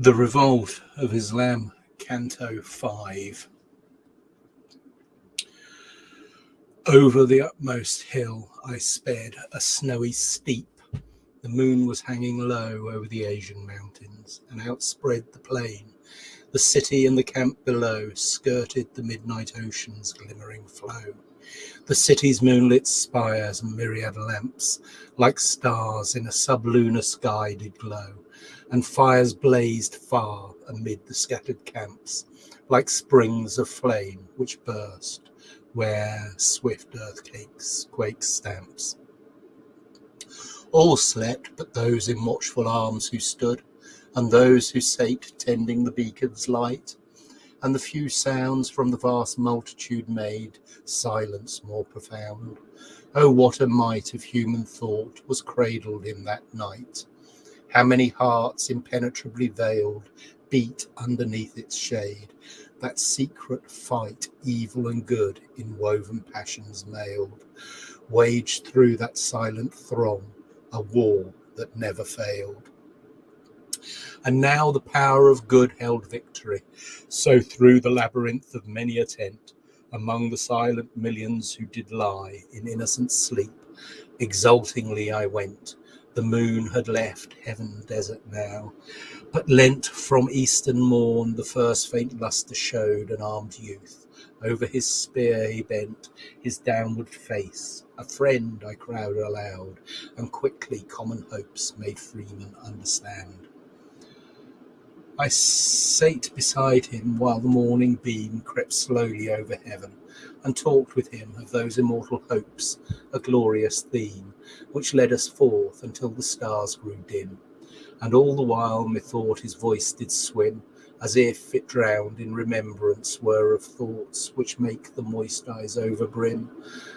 The Revolt of Islam, Canto 5. Over the utmost hill I sped, a snowy steep. The moon was hanging low over the Asian mountains, and outspread the plain. The city and the camp below skirted the midnight ocean's glimmering flow. The city's moonlit spires and myriad lamps, like stars in a sublunar sky, did glow and fires blazed far amid the scattered camps, like springs of flame which burst where swift earthquakes quake stamps. All slept but those in watchful arms who stood, and those who sate tending the beacon's light, and the few sounds from the vast multitude made silence more profound. Oh, what a might of human thought was cradled in that night! How many hearts impenetrably veiled beat underneath its shade? That secret fight, evil and good, in woven passions mailed, waged through that silent throng, a war that never failed. And now the power of good held victory. So through the labyrinth of many a tent, among the silent millions who did lie in innocent sleep, exultingly I went, the moon had left heaven desert now, but lent from eastern morn the first faint lustre showed an armed youth. Over his spear he bent his downward face. A friend, I cried aloud, and quickly common hopes made freemen understand. I sate beside him while the morning beam crept slowly over heaven, and talked with him of those immortal hopes, a glorious theme, which led us forth until the stars grew dim. And all the while methought his voice did swim, as if it drowned in remembrance were of thoughts which make the moist eyes overbrim.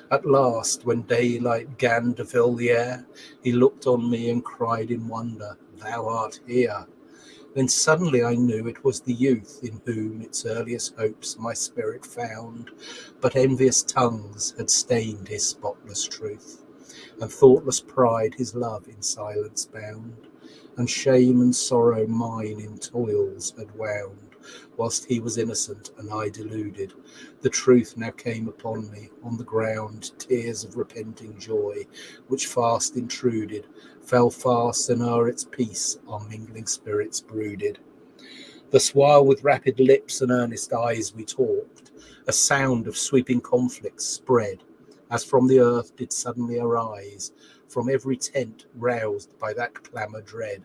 At last, when daylight gan to fill the air, he looked on me and cried in wonder, Thou art here. Then suddenly I knew it was the youth in whom its earliest hopes my spirit found, but envious tongues had stained his spotless truth, and thoughtless pride his love in silence bound, and shame and sorrow mine in toils had wound whilst he was innocent and I deluded. The truth now came upon me on the ground, tears of repenting joy, which fast intruded, fell fast, and o'er its peace our mingling spirits brooded. Thus, while with rapid lips and earnest eyes we talked, a sound of sweeping conflict spread, as from the earth did suddenly arise, from every tent roused by that clamour dread.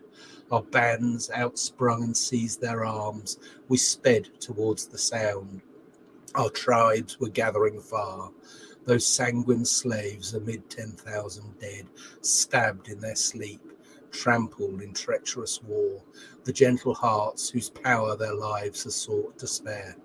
Our bands outsprung and seized their arms. We sped towards the sound. Our tribes were gathering far. Those sanguine slaves amid ten thousand dead, stabbed in their sleep, trampled in treacherous war, the gentle hearts whose power their lives have sought to spare.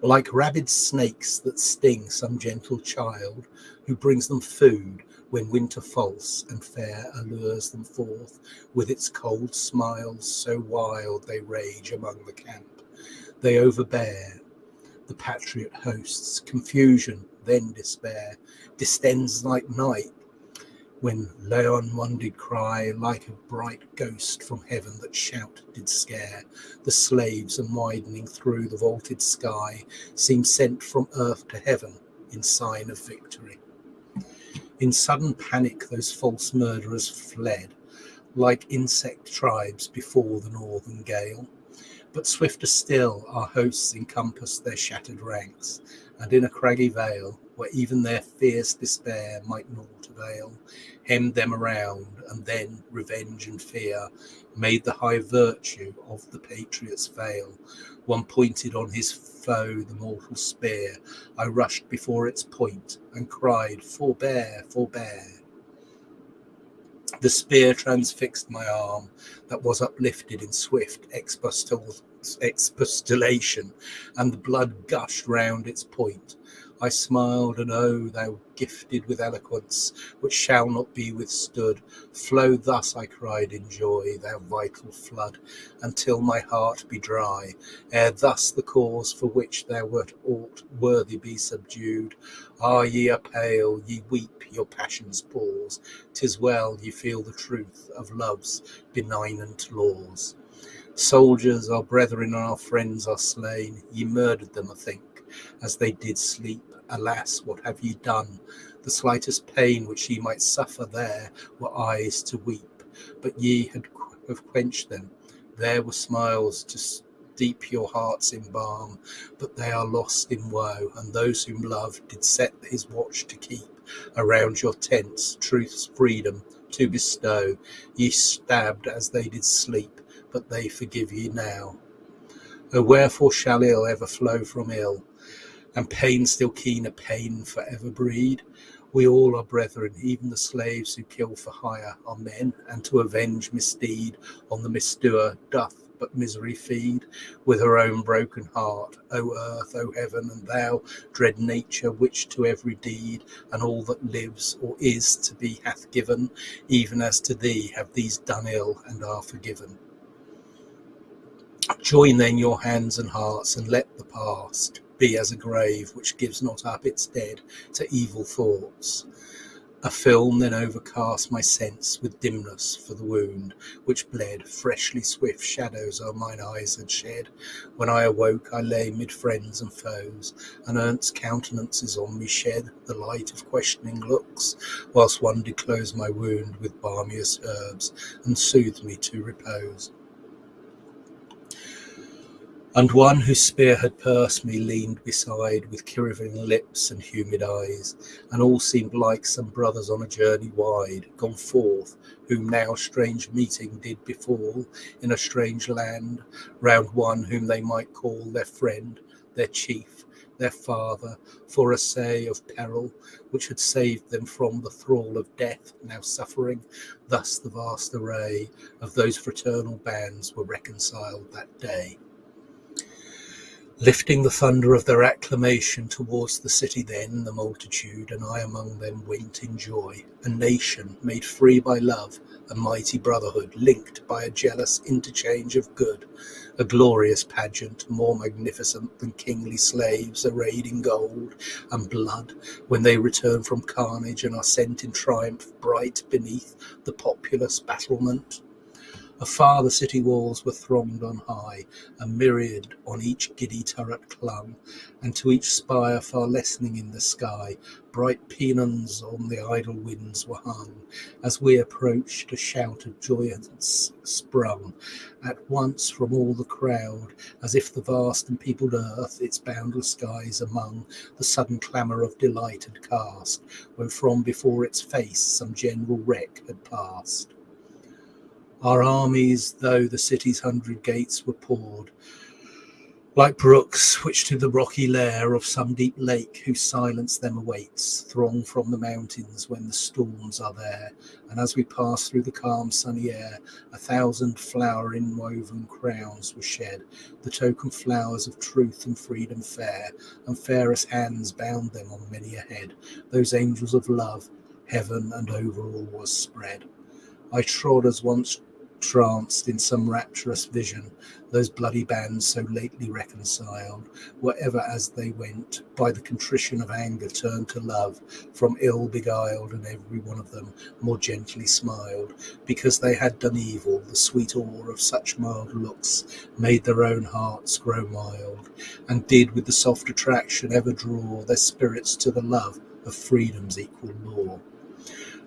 Like rabid snakes that sting some gentle child who brings them food when winter false and fair allures them forth with its cold smiles, so wild they rage among the camp. They overbear the patriot hosts, confusion, then despair, distends like night, when Laon one did cry like a bright ghost from heaven that shout did scare the slaves and widening through the vaulted sky seemed sent from earth to heaven in sign of victory. In sudden panic, those false murderers fled like insect tribes before the northern gale. But swifter still, our hosts encompassed their shattered ranks, and in a craggy vale, where even their fierce despair might naught avail, hemmed them around, and then revenge and fear made the high virtue of the patriots fail. One pointed on his foe the mortal spear. I rushed before its point and cried, Forbear, forbear. The spear transfixed my arm that was uplifted in swift expostulation, and the blood gushed round its point. I smiled, and oh, thou gifted with eloquence which shall not be withstood, flow thus, I cried in joy, thou vital flood, until my heart be dry, ere thus the cause for which thou wert aught worthy be subdued. Ah, ye are pale, ye weep, your passions pause, tis well ye feel the truth of love's benignant laws. Soldiers, our brethren and our friends are slain, ye murdered them, I think as they did sleep. Alas, what have ye done? The slightest pain which ye might suffer there were eyes to weep, but ye had have quenched them. There were smiles to steep your hearts in balm, but they are lost in woe, and those whom love did set his watch to keep around your tents, truth's freedom to bestow. Ye stabbed as they did sleep, but they forgive ye now. O wherefore shall ill ever flow from ill? And pain still keener pain forever breed. We all are brethren, even the slaves who kill for hire are men, and to avenge misdeed on the misdoer doth but misery feed with her own broken heart. O earth, O heaven, and thou, dread nature, which to every deed and all that lives or is to be hath given, even as to thee have these done ill and are forgiven. Join then your hands and hearts, and let the past be as a grave which gives not up its dead to evil thoughts. A film then overcast my sense with dimness for the wound which bled. Freshly swift shadows o'er mine eyes had shed. When I awoke, I lay mid friends and foes, and earnest countenances on me shed the light of questioning looks, whilst one did close my wound with balmiest herbs and soothed me to repose. And one whose spear had pierced me leaned beside with quivering lips and humid eyes, and all seemed like some brothers on a journey wide, gone forth, whom now strange meeting did befall in a strange land, round one whom they might call their friend, their chief, their father, for a say of peril which had saved them from the thrall of death, now suffering. Thus the vast array of those fraternal bands were reconciled that day. Lifting the thunder of their acclamation towards the city then, the multitude, and I among them, went in joy, a nation made free by love, a mighty brotherhood, linked by a jealous interchange of good, a glorious pageant, more magnificent than kingly slaves arrayed in gold and blood, when they return from carnage and are sent in triumph bright beneath the populous battlement. Afar the city walls were thronged on high, a myriad on each giddy turret clung, and to each spire far lessening in the sky, bright pennons on the idle winds were hung. As we approached, a shout of joyance sprung at once from all the crowd, as if the vast and peopled earth, its boundless skies among the sudden clamour of delight had cast, when from before its face some general wreck had passed. Our armies, though the city's hundred gates were poured, like brooks which to the rocky lair of some deep lake whose silence them awaits, throng from the mountains when the storms are there. And as we pass through the calm sunny air, a thousand flower inwoven crowns were shed, the token flowers of truth and freedom fair, and fairest hands bound them on many a head, those angels of love, heaven and over all was spread. I trod as once tranced in some rapturous vision, those bloody bands so lately reconciled, wherever as they went, by the contrition of anger turned to love, from ill beguiled, and every one of them more gently smiled, because they had done evil, the sweet awe of such mild looks made their own hearts grow mild, and did with the soft attraction ever draw their spirits to the love of freedom's equal law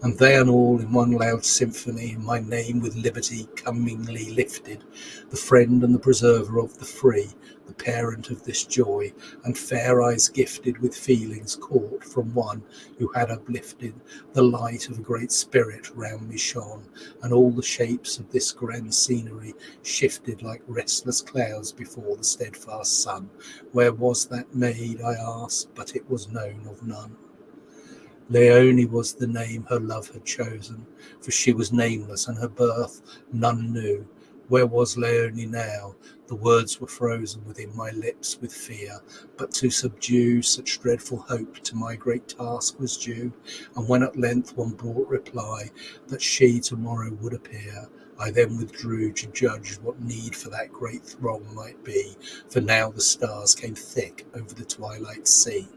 and they and all in one loud symphony, my name with liberty comingly lifted, the friend and the preserver of the free, the parent of this joy, and fair eyes gifted with feelings caught from one who had uplifted, the light of a great spirit round me shone, and all the shapes of this grand scenery shifted like restless clouds before the steadfast sun. Where was that maid, I asked, but it was known of none. Laone was the name her love had chosen, for she was nameless and her birth none knew. Where was Laone now? The words were frozen within my lips with fear, but to subdue such dreadful hope to my great task was due. And when at length one brought reply that she tomorrow would appear, I then withdrew to judge what need for that great throng might be, for now the stars came thick over the twilight sea.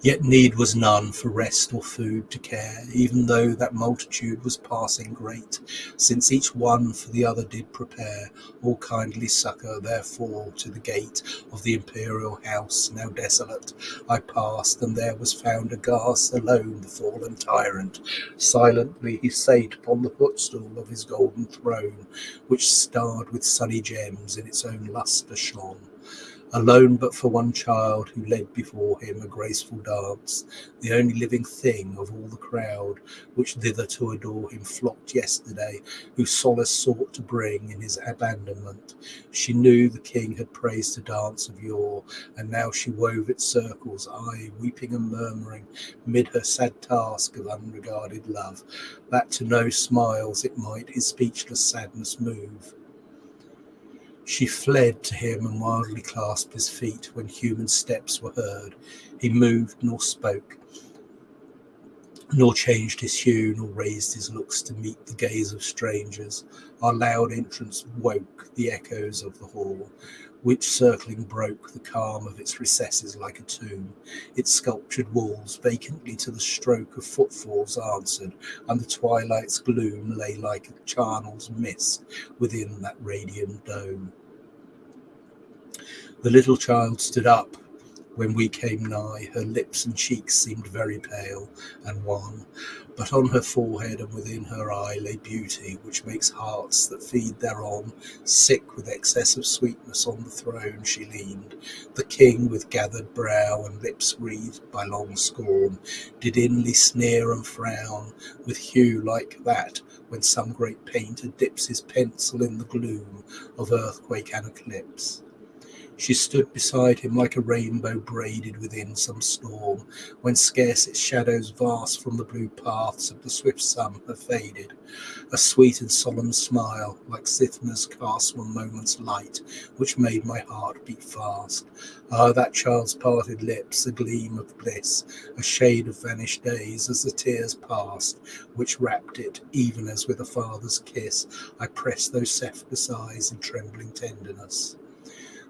Yet need was none for rest or food to care, even though that multitude was passing great, since each one for the other did prepare, all kindly succour, therefore, to the gate of the imperial house, now desolate, I passed, and there was found aghast alone the fallen tyrant. Silently he sate upon the footstool of his golden throne, which starred with sunny gems in its own lustre shone alone but for one child who led before him a graceful dance, the only living thing of all the crowd which thither to adore him flocked yesterday, who solace sought to bring in his abandonment. She knew the king had praised a dance of yore, and now she wove its circles, aye, weeping and murmuring, mid her sad task of unregarded love, that to no smiles it might his speechless sadness move. She fled to him and wildly clasped his feet when human steps were heard. He moved nor spoke, nor changed his hue, nor raised his looks to meet the gaze of strangers. Our loud entrance woke the echoes of the hall, which circling broke the calm of its recesses like a tomb. Its sculptured walls vacantly to the stroke of footfalls answered, and the twilight's gloom lay like a charnel's mist within that radiant dome. The little child stood up when we came nigh. Her lips and cheeks seemed very pale and wan, but on her forehead and within her eye lay beauty, which makes hearts that feed thereon sick with excess of sweetness. On the throne she leaned. The king, with gathered brow and lips wreathed by long scorn, did inly sneer and frown with hue like that when some great painter dips his pencil in the gloom of earthquake and eclipse. She stood beside him like a rainbow braided within some storm, when scarce its shadows vast from the blue paths of the swift sun have faded. A sweet and solemn smile, like Cythna's cast one moment's light, which made my heart beat fast. Ah, that child's parted lips, a gleam of bliss, a shade of vanished days as the tears passed, which wrapped it, even as with a father's kiss, I pressed those cephallous eyes in trembling tenderness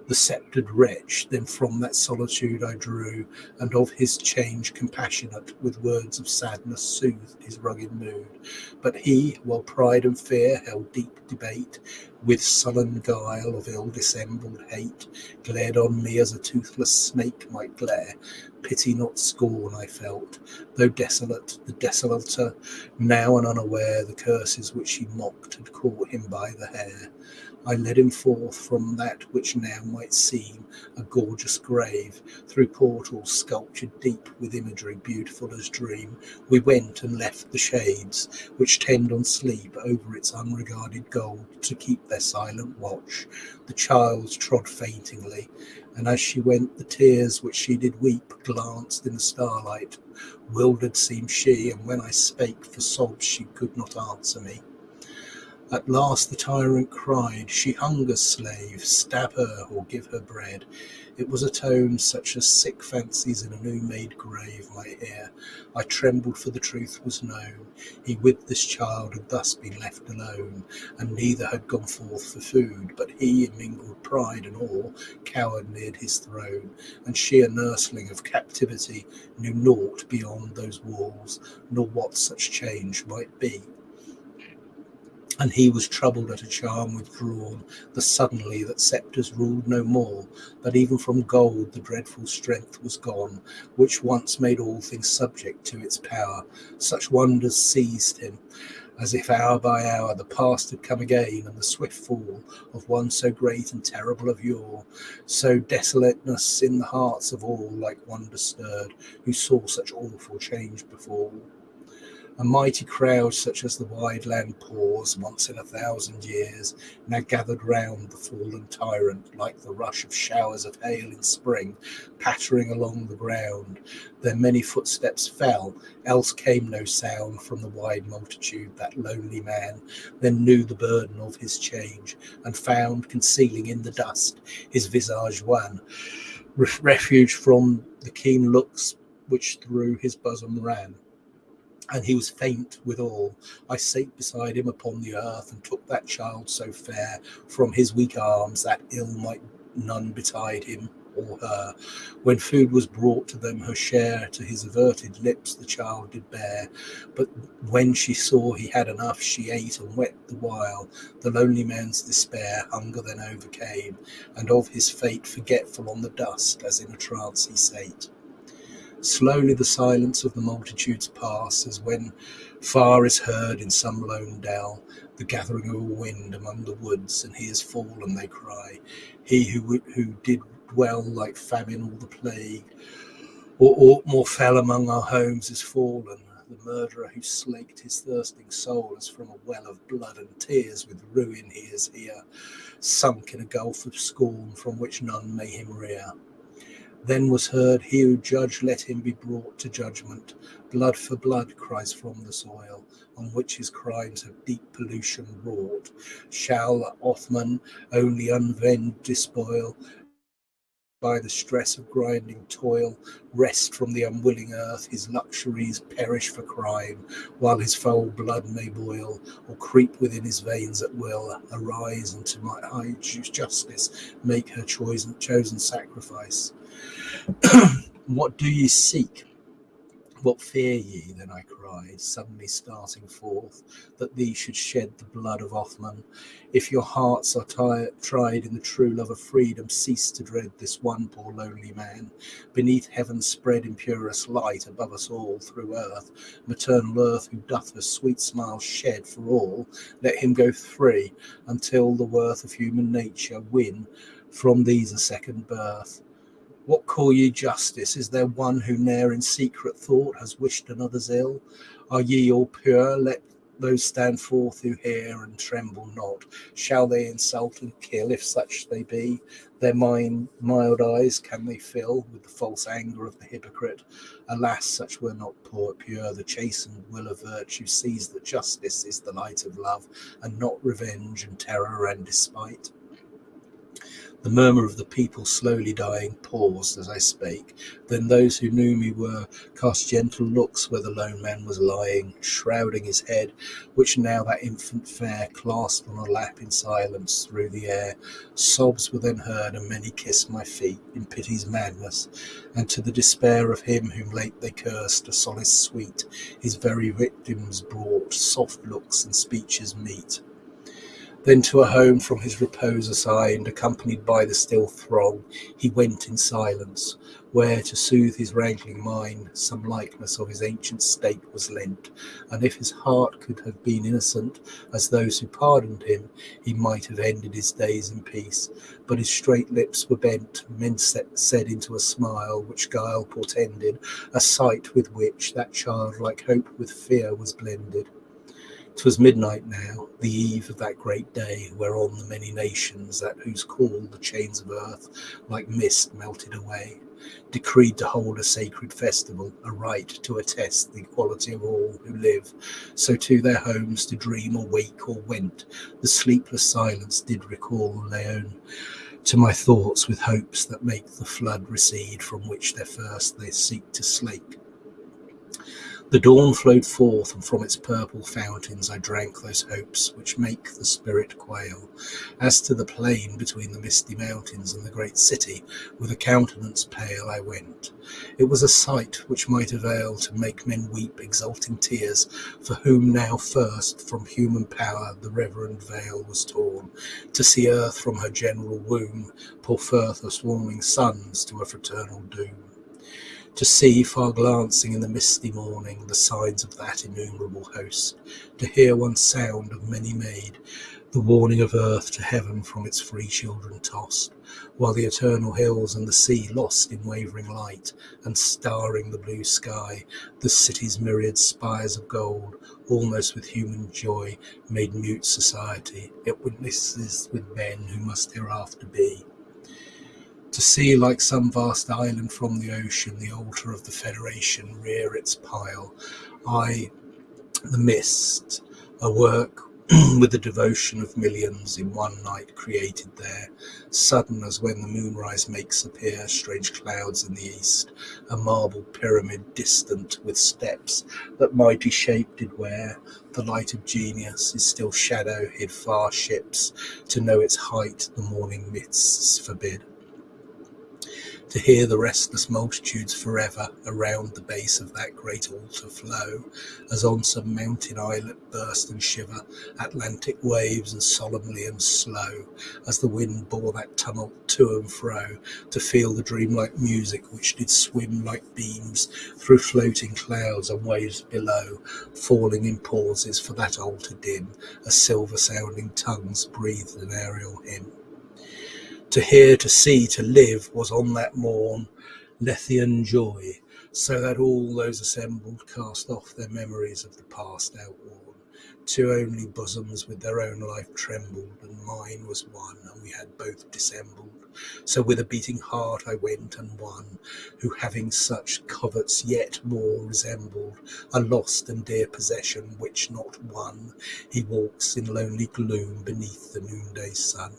the sceptred wretch. Then from that solitude I drew, and of his change compassionate, with words of sadness soothed his rugged mood. But he, while pride and fear held deep debate, with sullen guile of ill dissembled hate, glared on me as a toothless snake might glare. Pity not scorn I felt, though desolate, the desolater, now and unaware the curses which he mocked had caught him by the hair. I led him forth from that which now might seem a gorgeous grave, through portals sculptured deep with imagery beautiful as dream. We went and left the shades which tend on sleep over its unregarded gold to keep their silent watch. The child trod faintingly, and as she went, the tears which she did weep glanced in the starlight. Wildered seemed she, and when I spake for sobs, she could not answer me. At last the tyrant cried, She hungers, slave, stab her or give her bread. It was a tone such as sick fancies in a new made grave might hear. I trembled, for the truth was known. He with this child had thus been left alone, and neither had gone forth for food, but he, in mingled pride and awe, cowered near his throne, and she, a nursling of captivity, knew naught beyond those walls, nor what such change might be. And he was troubled at a charm withdrawn, the suddenly that sceptres ruled no more, that even from gold the dreadful strength was gone, which once made all things subject to its power. Such wonders seized him, as if hour by hour the past had come again, and the swift fall of one so great and terrible of yore, so desolateness in the hearts of all like wonder stirred, who saw such awful change befall. A mighty crowd, such as the wide land pours once in a thousand years, now gathered round the fallen tyrant, like the rush of showers of hail in spring, pattering along the ground. Their many footsteps fell, else came no sound from the wide multitude. That lonely man then knew the burden of his change, and found, concealing in the dust, his visage wan, refuge from the keen looks which through his bosom ran and he was faint withal. I sate beside him upon the earth, and took that child so fair from his weak arms that ill might none betide him or her. When food was brought to them, her share to his averted lips the child did bear. But when she saw he had enough, she ate and wept the while. The lonely man's despair hunger then overcame, and of his fate forgetful on the dust, as in a trance he sate. Slowly the silence of the multitudes pass, as when far is heard in some lone dell the gathering of a wind among the woods, and he is fallen, they cry. He who, who did dwell like famine or the plague, or aught more fell among our homes is fallen. The murderer who slaked his thirsting soul as from a well of blood and tears, with ruin he is here, sunk in a gulf of scorn from which none may him rear. Then was heard, He who judged, let him be brought to judgment. Blood for blood cries from the soil, on which his crimes have deep pollution wrought. Shall Othman only unvenged despoil, by the stress of grinding toil, rest from the unwilling earth, his luxuries perish for crime, while his foul blood may boil, or creep within his veins at will, arise and to my high justice make her chosen, chosen sacrifice. what do ye seek? What fear ye? Then I cried, suddenly starting forth, that thee should shed the blood of Othman. If your hearts are tired, tried in the true love of freedom, cease to dread this one poor lonely man. Beneath heaven's spread in purest light, above us all through earth, maternal earth who doth her sweet smile shed for all, let him go free until the worth of human nature win from these a second birth. What call ye justice? Is there one who ne'er in secret thought has wished another's ill? Are ye all pure? Let those stand forth who hear and tremble not. Shall they insult and kill, if such they be? Their mind, mild eyes can they fill with the false anger of the hypocrite? Alas, such were not poor, pure. The chastened will of virtue sees that justice is the light of love, and not revenge and terror and despite. The murmur of the people slowly dying paused as I spake. Then those who knew me were cast gentle looks where the lone man was lying, shrouding his head, which now that infant fair clasped on a lap in silence through the air. Sobs were then heard, and many kissed my feet in pity's madness, and to the despair of him whom late they cursed, a solace sweet, his very victims brought soft looks and speeches meet. Then to a home from his repose assigned, accompanied by the still throng, he went in silence, where to soothe his wrangling mind some likeness of his ancient state was lent, and if his heart could have been innocent as those who pardoned him, he might have ended his days in peace. But his straight lips were bent, men set, said into a smile which guile portended, a sight with which that childlike hope with fear was blended. 'Twas midnight now, the eve of that great day, whereon the many nations, at whose call the chains of earth like mist melted away, decreed to hold a sacred festival, a rite to attest the equality of all who live. So to their homes to dream or wake or went, the sleepless silence did recall Leon to my thoughts with hopes that make the flood recede from which their first they seek to slake. The dawn flowed forth, and from its purple fountains I drank those hopes which make the spirit quail. As to the plain between the misty mountains and the great city, with a countenance pale I went. It was a sight which might avail to make men weep exulting tears, for whom now first from human power the reverend veil was torn, to see earth from her general womb pour forth her swarming sons to a fraternal doom. To see far glancing in the misty morning the signs of that innumerable host, to hear one sound of many made, the warning of earth to heaven from its free children tossed, while the eternal hills and the sea lost in wavering light, and starring the blue sky, the city's myriad spires of gold, almost with human joy, made mute society, it witnesses with men who must hereafter be to see like some vast island from the ocean the altar of the Federation rear its pile. I, the mist, a work with the devotion of millions in one night created there, sudden as when the moonrise makes appear strange clouds in the east, a marble pyramid distant with steps that mighty shape did wear. The light of genius is still shadow hid far ships, to know its height the morning mists forbid to hear the restless multitudes forever around the base of that great altar flow, as on some mountain islet burst and shiver Atlantic waves and solemnly and slow, as the wind bore that tumult to and fro, to feel the dreamlike music which did swim like beams through floating clouds and waves below, falling in pauses for that altar dim, as silver sounding tongues breathed an aerial hymn. To hear, to see, to live was on that morn Lethean joy, so that all those assembled cast off their memories of the past outworn. Two only bosoms with their own life trembled, and mine was one, and we had both dissembled. So with a beating heart I went and won, who having such coverts yet more resembled a lost and dear possession which not won, he walks in lonely gloom beneath the noonday sun.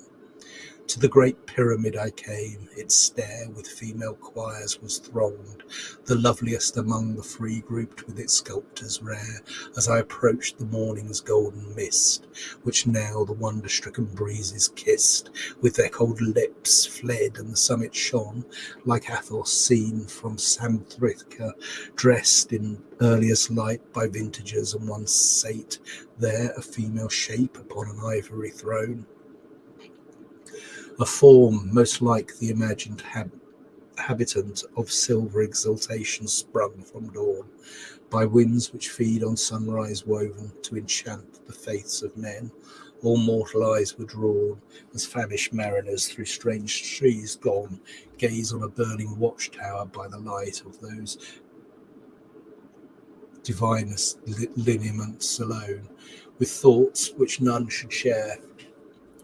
To the great pyramid I came, its stair with female choirs was thronged, the loveliest among the free grouped with its sculptors rare, as I approached the morning's golden mist, which now the wonder stricken breezes kissed, with their cold lips fled, and the summit shone like Athos seen from Samothracia, dressed in earliest light by vintagers, and one sate there a female shape upon an ivory throne a form most like the imagined hab- habitant of silver exultation sprung from dawn, by winds which feed on sunrise woven to enchant the faiths of men. All mortal eyes were drawn, as famished mariners through strange trees gone, gaze on a burning watchtower by the light of those divinest lineaments alone, with thoughts which none should share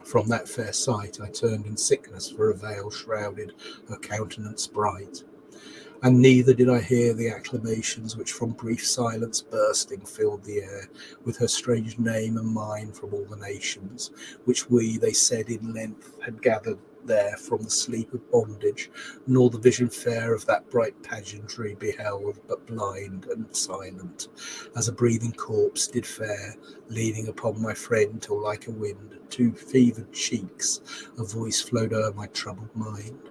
from that fair sight I turned in sickness, for a veil shrouded her countenance bright. And neither did I hear the acclamations which from brief silence bursting filled the air with her strange name and mine from all the nations, which we, they said in length, had gathered there from the sleep of bondage, nor the vision fair of that bright pageantry beheld, but blind and silent, as a breathing corpse did fare, leaning upon my friend till like a wind, two fevered cheeks, a voice flowed o'er my troubled mind.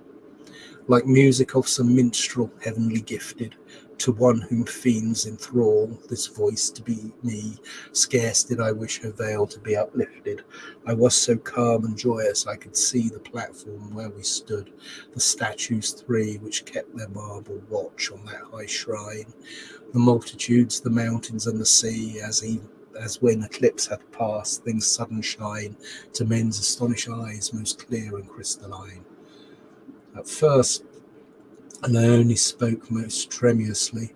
Like music of some minstrel heavenly gifted, to one whom fiends enthrall, this voice to be me. Scarce did I wish her veil to be uplifted. I was so calm and joyous I could see the platform where we stood, the statues three which kept their marble watch on that high shrine, the multitudes, the mountains, and the sea, as even as when eclipse hath passed, things sudden shine to men's astonished eyes most clear and crystalline. At first and I only spoke most tremulously.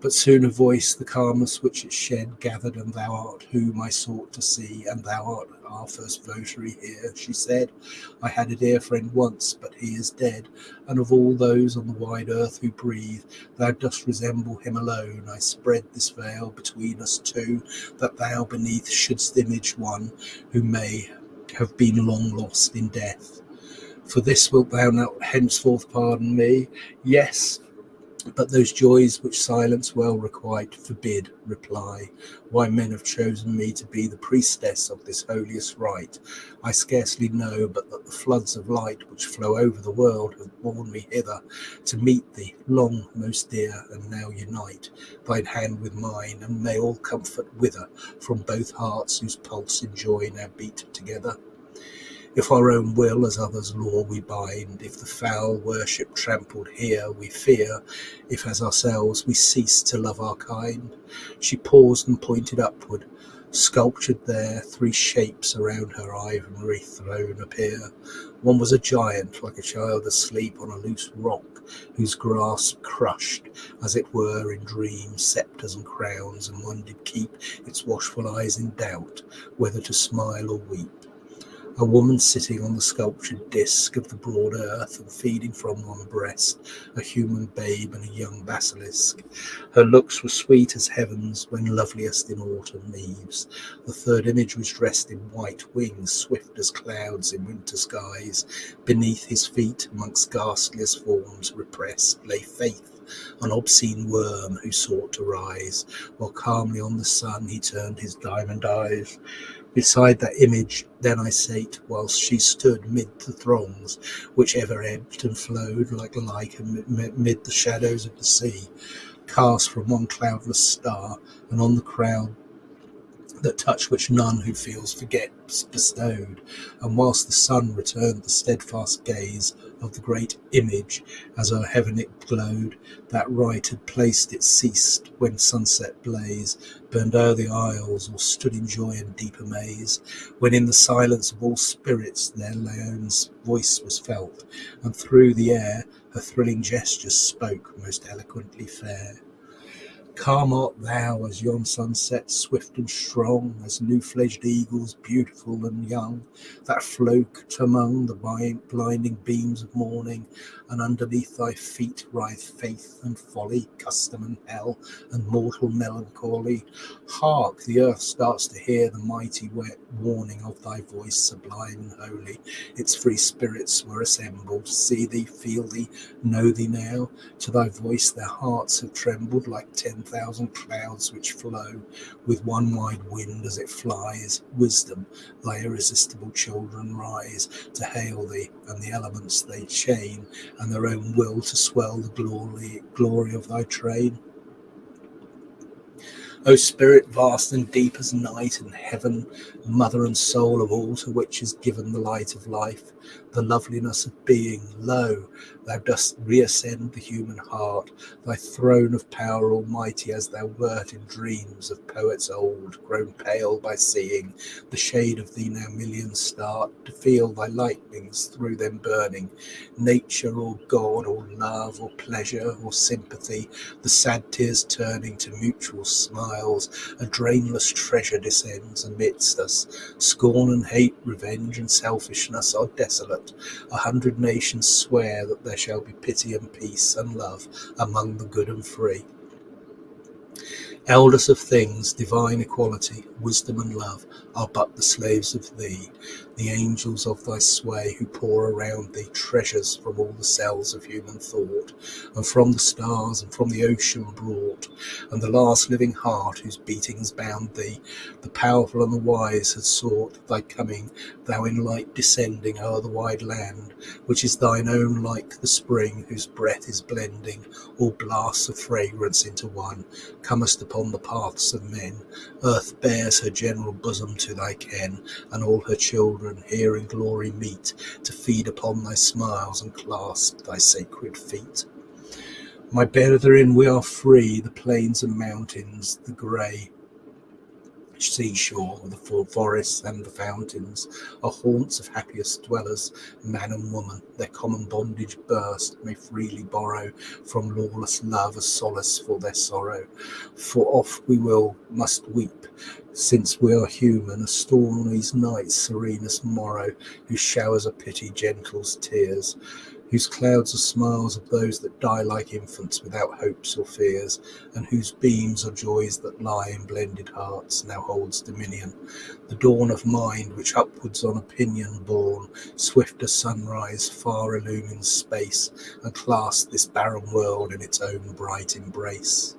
But soon a voice, the calmness which it shed, gathered, and thou art whom I sought to see, and thou art our first votary here, she said. I had a dear friend once, but he is dead, and of all those on the wide earth who breathe, thou dost resemble him alone. I spread this veil between us two, that thou beneath shouldst image one who may have been long lost in death. For this wilt thou not henceforth pardon me? Yes, but those joys which silence well requite forbid reply. Why men have chosen me to be the priestess of this holiest rite, I scarcely know, but that the floods of light which flow over the world have borne me hither to meet thee, long most dear, and now unite thine hand with mine, and may all comfort wither from both hearts whose pulse in joy now beat together. If our own will as others' law we bind, if the foul worship trampled here we fear, if as ourselves we cease to love our kind. She paused and pointed upward. Sculptured there, three shapes around her ivory throne appear. One was a giant, like a child asleep on a loose rock, whose grasp crushed, as it were, in dreams, sceptres and crowns, and one did keep its watchful eyes in doubt, whether to smile or weep. A woman sitting on the sculptured disk of the broad earth and feeding from one breast a human babe and a young basilisk. Her looks were sweet as heavens when loveliest in autumn leaves. The third image was dressed in white wings, swift as clouds in winter skies. Beneath his feet, amongst ghastliest forms repressed, lay faith an obscene worm who sought to rise, while calmly on the sun he turned his diamond eyes. Beside that image then I sate, whilst she stood mid the throngs, which ever ebbed and flowed like lichen mid the shadows of the sea, cast from one cloudless star, and on the crowd that touch which none who feels forgets bestowed, and whilst the sun returned the steadfast gaze of the great image as o'er heaven it glowed, that right had placed it ceased when sunset blaze burned o'er the isles or stood in joy and deep amaze, when in the silence of all spirits their Laone's voice was felt, and through the air her thrilling gestures spoke most eloquently fair. Calm art thou as yon sunset, swift and strong, as new-fledged eagles, beautiful and young, that float among the blinding beams of morning, and underneath thy feet writhe faith and folly, custom and hell, and mortal melancholy. Hark! The earth starts to hear the mighty warning of thy voice, sublime and holy. Its free spirits were assembled, see thee, feel thee, know thee now. To thy voice their hearts have trembled like ten thousand clouds which flow with one wide wind as it flies. Wisdom, thy irresistible children rise to hail thee, and the elements they chain, and their own will to swell the glory glory of thy train. O Spirit vast and deep as night and heaven, mother and soul of all to which is given the light of life, the loveliness of being, lo, thou dost reascend the human heart, thy throne of power almighty as thou wert in dreams of poets old, grown pale by seeing. The shade of thee now millions start, to feel thy lightnings through them burning, nature or God or love or pleasure or sympathy, the sad tears turning to mutual smiles, a drainless treasure descends amidst us, scorn and hate, revenge and selfishness are desolate, a hundred nations swear that there shall be pity and peace and love among the good and free. Elders of things, divine equality, wisdom and love are but the slaves of thee, the angels of thy sway who pour around thee treasures from all the cells of human thought, and from the stars and from the ocean brought, and the last living heart whose beatings bound thee, the powerful and the wise had sought thy coming, thou in light descending o'er the wide land, which is thine own like the spring whose breath is blending all blasts of fragrance into one, comest upon the paths of men, earth bears her general bosom to thy ken, and all her children here in glory meet, to feed upon thy smiles and clasp thy sacred feet. My brethren, we are free, the plains and mountains, the grey seashore, the forests and the fountains are haunts of happiest dwellers, man and woman, their common bondage burst, may freely borrow from lawless love a solace for their sorrow. For oft we will, must weep, since we are human, a stormy's night, serenest morrow, whose showers of pity gentles tears whose clouds are smiles of those that die like infants without hopes or fears, and whose beams are joys that lie in blended hearts, now holds dominion. The dawn of mind, which upwards on opinion borne, swift as sunrise, far illumines space, and clasps this barren world in its own bright embrace.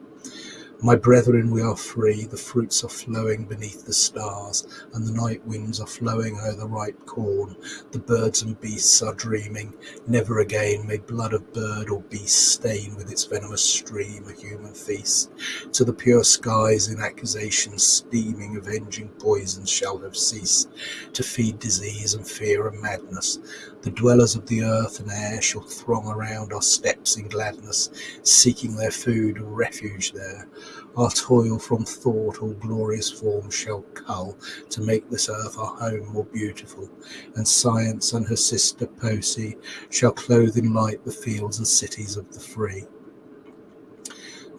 My brethren, we are free, the fruits are flowing beneath the stars, and the night winds are flowing o'er the ripe corn. The birds and beasts are dreaming, never again may blood of bird or beast stain with its venomous stream a human feast. To the pure skies in accusations steaming, avenging poisons shall have ceased, to feed disease and fear and madness. The dwellers of the earth and air shall throng around our steps in gladness, seeking their food and refuge there. Our toil from thought all glorious forms shall cull to make this earth our home more beautiful, and science and her sister Poesy shall clothe in light the fields and cities of the free.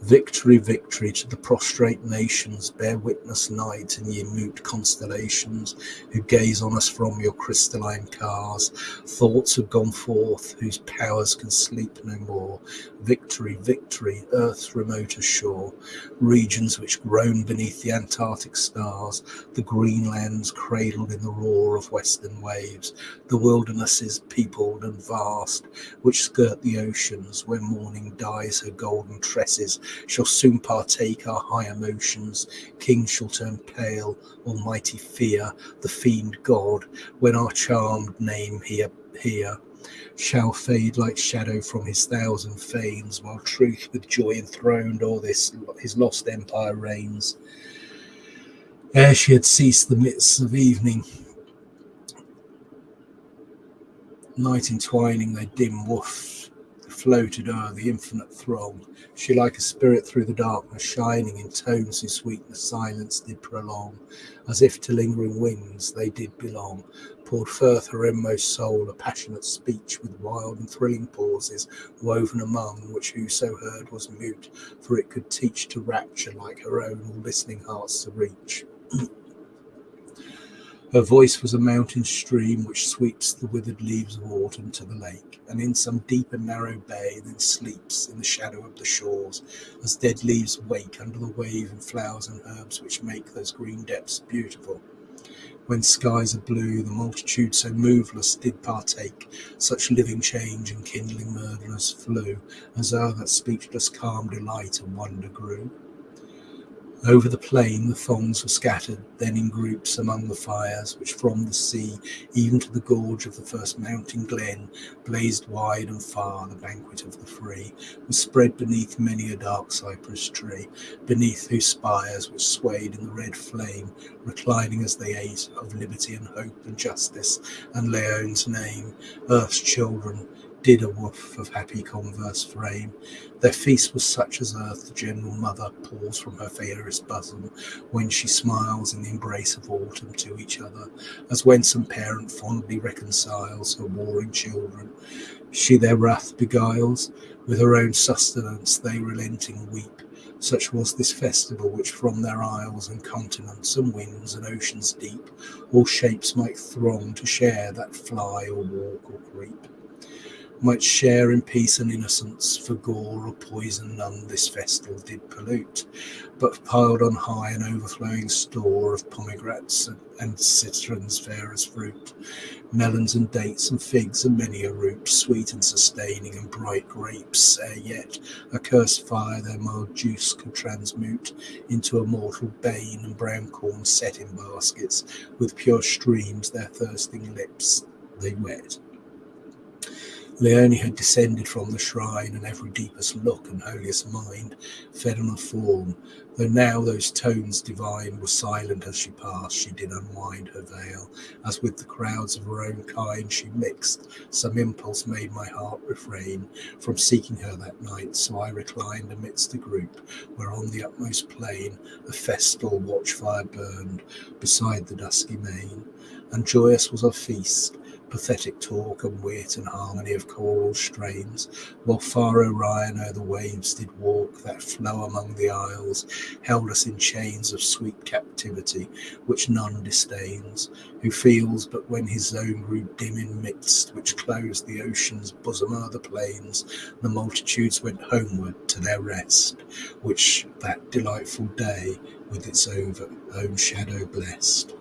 Victory, victory to the prostrate nations, bear witness night and ye mute constellations, who gaze on us from your crystalline cars. Thoughts have gone forth, whose powers can sleep no more. Victory, victory, earth's remoter shore, regions which groan beneath the Antarctic stars, the green lands cradled in the roar of western waves, the wildernesses peopled and vast, which skirt the oceans, where morning dyes her golden tresses shall soon partake our high emotions. Kings shall turn pale, almighty fear, the fiend God, when our charmed name here, here shall fade like shadow from his thousand fanes, while truth with joy enthroned o'er this his lost empire reigns. Ere she had ceased the mists of evening, night entwining their dim woof floated o'er the infinite throng. She like a spirit through the darkness, shining in tones whose sweetness silence did prolong, as if to lingering winds they did belong. Poured forth her inmost soul a passionate speech with wild and thrilling pauses, woven among which whoso heard was mute, for it could teach to rapture like her own all listening hearts to reach. Her voice was a mountain stream which sweeps the withered leaves of autumn to the lake, and in some deep and narrow bay then sleeps in the shadow of the shores, as dead leaves wake under the wave and flowers and herbs which make those green depths beautiful. When skies are blue, the multitude so moveless did partake such living change and kindling murderers flew, as o'er that speechless calm delight and wonder grew. Over the plain the thongs were scattered, then in groups among the fires, which from the sea, even to the gorge of the first mountain glen, blazed wide and far. The banquet of the free was spread beneath many a dark cypress tree, beneath whose spires, which swayed in the red flame, reclining as they ate of liberty and hope and justice and Laon's name, earth's children did a woof of happy converse frame. Their feast was such as earth the general mother pours from her fairest bosom, when she smiles in the embrace of autumn to each other, as when some parent fondly reconciles her warring children. She their wrath beguiles, with her own sustenance they relenting weep. Such was this festival, which from their isles and continents and winds and oceans deep, all shapes might throng to share that fly or walk or creep might share in peace and innocence, for gore or poison none this festal did pollute, but piled on high an overflowing store of pomegranates and citrons fair as fruit, melons and dates and figs and many a root, sweet and sustaining and bright grapes, ere yet a cursed fire their mild juice could transmute into a mortal bane, and brown corn set in baskets, with pure streams their thirsting lips they wet. Laone had descended from the shrine, and every deepest look and holiest mind fed on her form. Though now those tones divine were silent as she passed, she did unwind her veil, as with the crowds of her own kind she mixed. Some impulse made my heart refrain from seeking her that night, so I reclined amidst the group, where on the utmost plain a festal watchfire burned beside the dusky main, and joyous was our feast pathetic talk and wit and harmony of choral strains, while far Orion o'er the waves did walk that flow among the isles, held us in chains of sweet captivity, which none disdains, who feels but when his zone grew dim in midst, which closed the ocean's bosom o'er the plains, the multitudes went homeward to their rest, which that delightful day with its own shadow blessed.